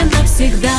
навсегда.